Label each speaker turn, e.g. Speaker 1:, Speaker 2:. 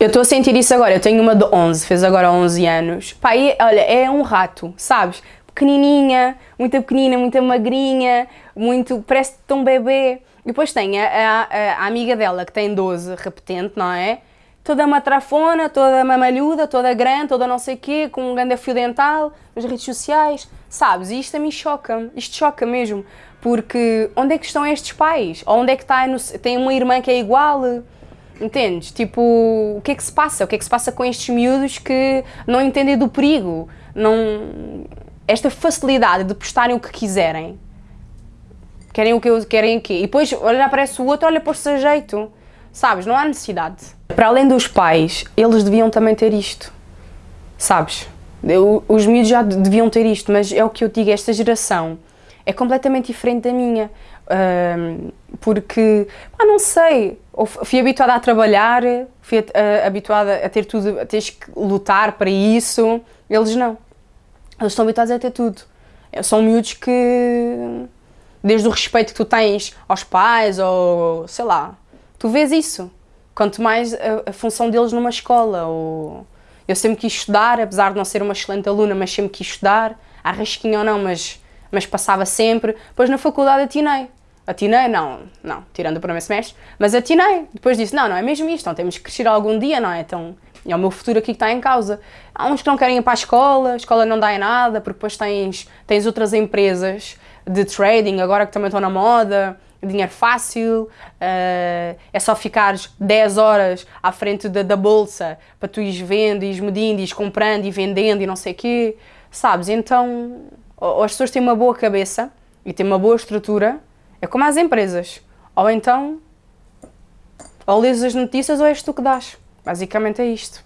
Speaker 1: Eu estou a sentir isso agora, eu tenho uma de 11, fez agora 11 anos. E, olha, é um rato, sabes? Pequenininha, muito pequenina, muito magrinha, muito, parece tão bebê. E depois tem a, a, a, amiga dela que tem 12, repetente, não é? Toda matrafona, toda mamalhuda, toda grande, toda não sei quê, com um grande fio dental, nas redes sociais, sabes? E isto a mim choca, isto choca mesmo, porque onde é que estão estes pais? Ou onde é que está, tem uma irmã que é igual? Entendes? Tipo, o que é que se passa? O que é que se passa com estes miúdos que não entendem do perigo? Não... Esta facilidade de postarem o que quiserem. Querem o que eu querem aqui. E depois olha, aparece o outro, olha, pôs-se a jeito. Sabes? Não há necessidade. Para além dos pais, eles deviam também ter isto. Sabes? Eu, os miúdos já deviam ter isto, mas é o que eu digo, esta geração é completamente diferente da minha. Um, porque, pá, não sei, fui habituada a trabalhar, fui uh, habituada a ter tudo, a teres que lutar para isso, eles não. Eles estão habituados a ter tudo. São miúdos que, desde o respeito que tu tens aos pais, ou sei lá, tu vês isso. Quanto mais a, a função deles numa escola, ou... Eu sempre quis estudar, apesar de não ser uma excelente aluna, mas sempre quis estudar, à rasquinha ou não, mas, mas passava sempre. Depois na faculdade atinei atinei, não, não, tirando o primeiro semestre, mas atinei. Depois disse, não, não é mesmo isto, então temos que crescer algum dia, não é? Então, é o meu futuro aqui que está em causa. Há uns que não querem ir para a escola, a escola não dá em nada, porque depois tens, tens outras empresas de trading agora que também estão na moda, dinheiro fácil, uh, é só ficares 10 horas à frente da, da bolsa para tu ires vendo, ires medindo, ires comprando e vendendo e não sei o quê, sabes? Então, ou as pessoas têm uma boa cabeça e têm uma boa estrutura, é como as empresas. Ou então, ou lês as notícias ou és tu que dás. Basicamente é isto.